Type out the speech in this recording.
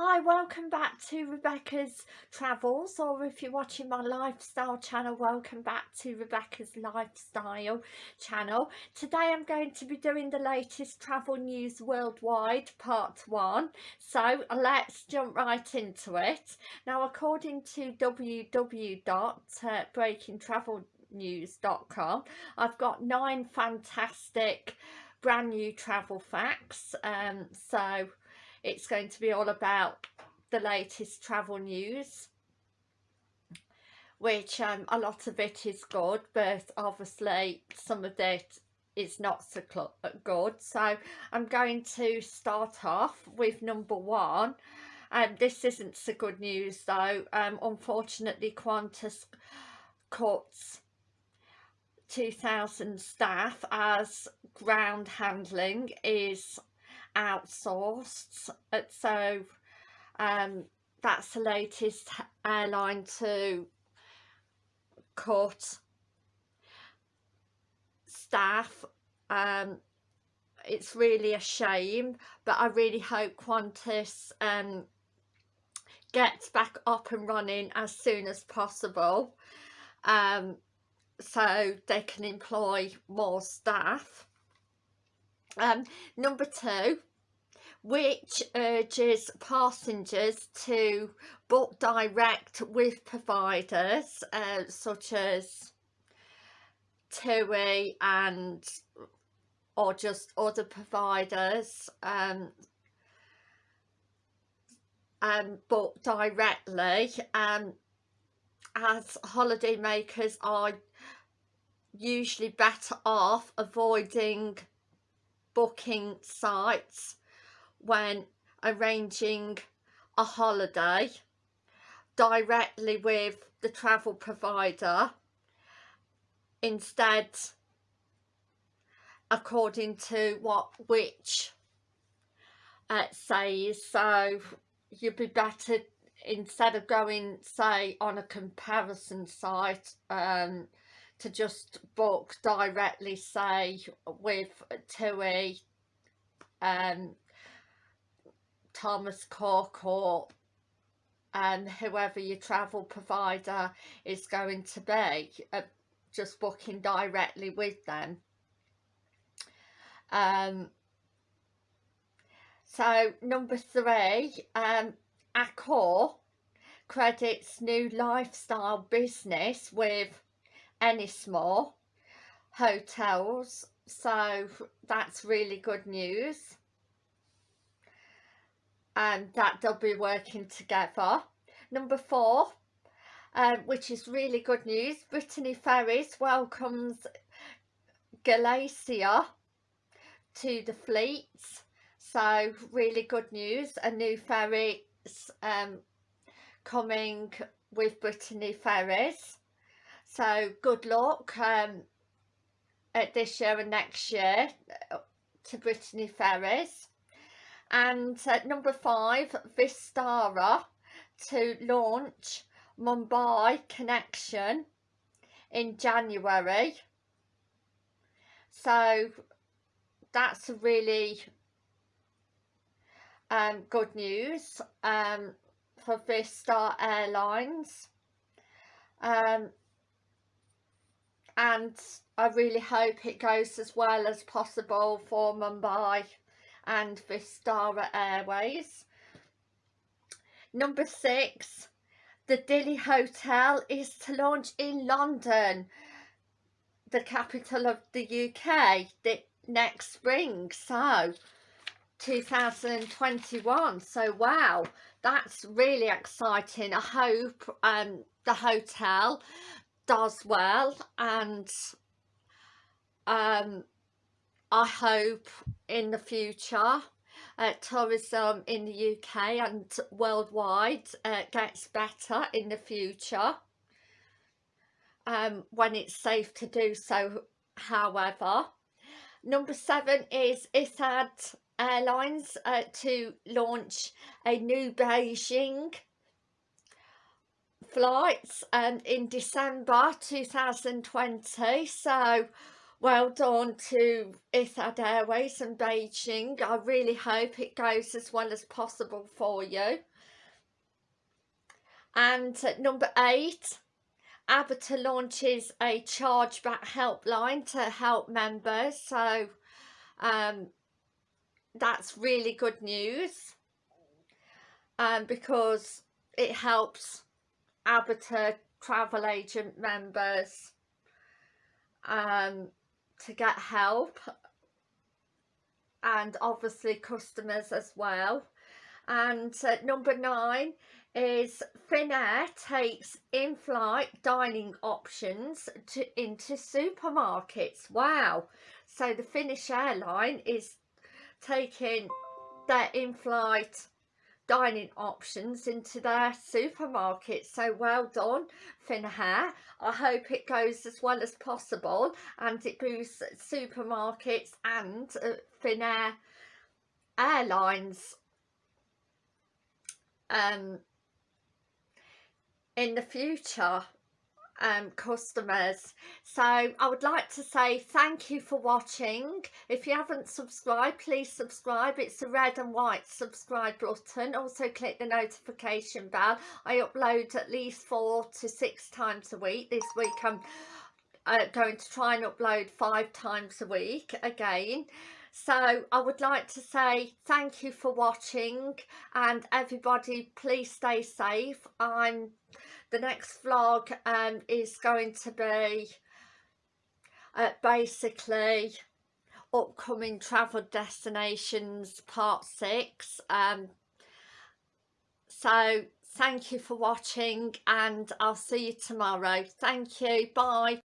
Hi, welcome back to Rebecca's Travels or if you're watching my lifestyle channel, welcome back to Rebecca's Lifestyle channel. Today I'm going to be doing the latest travel news worldwide part one. So let's jump right into it. Now according to www.breakingtravelnews.com I've got nine fantastic brand new travel facts. Um, so it's going to be all about the latest travel news which um, a lot of it is good but obviously some of it is not so good. So I'm going to start off with number one and um, this isn't so good news though. Um, unfortunately Qantas cuts 2000 staff as ground handling is outsourced. So um, that's the latest airline to cut staff. Um, it's really a shame but I really hope Qantas um, gets back up and running as soon as possible um, so they can employ more staff um, number two, which urges passengers to book direct with providers uh, such as TUI and or just other providers um, um, book directly um, as holiday makers are usually better off avoiding booking sites when arranging a holiday directly with the travel provider instead according to what which uh, says so you'd be better instead of going say on a comparison site um, to just book directly say with TUI um Thomas Cook or and um, whoever your travel provider is going to be uh, just booking directly with them. Um so number three um Accor credits new lifestyle business with Ennismore hotels so that's really good news. And that they'll be working together. Number four um, which is really good news Brittany Ferries welcomes Galicia to the fleets so really good news a new ferry um, coming with Brittany Ferries so good luck um, at this year and next year uh, to Brittany Ferries. And uh, number five, Vistara to launch Mumbai Connection in January. So that's really um, good news um, for Vista Airlines. Um, and I really hope it goes as well as possible for Mumbai and Vistara Airways. Number six, the Dilly Hotel is to launch in London, the capital of the UK, the next spring. So 2021 so wow that's really exciting i hope um the hotel does well and um, I hope in the future uh, tourism in the UK and worldwide uh, gets better in the future um, when it's safe to do so however. Number seven is Etihad Airlines uh, to launch a new Beijing flights um, in December 2020 so well done to Etihad Airways and Beijing. I really hope it goes as well as possible for you. And number eight, ABTA launches a chargeback helpline to help members. So um, that's really good news um, because it helps ABTA travel agent members um, to get help and obviously customers as well. And uh, number nine is Finnair takes in-flight dining options to into supermarkets. Wow. So the Finnish airline is taking their in-flight dining options into their supermarkets so well done Finnair. I hope it goes as well as possible and it boosts supermarkets and uh, Finnair airlines um in the future um, customers. So I would like to say thank you for watching. If you haven't subscribed please subscribe. It's the red and white subscribe button. Also click the notification bell. I upload at least four to six times a week. This week I'm uh, going to try and upload five times a week again so I would like to say thank you for watching and everybody please stay safe. I'm the next vlog um, is going to be uh, basically upcoming travel destinations part six um, so thank you for watching and I'll see you tomorrow. Thank you. Bye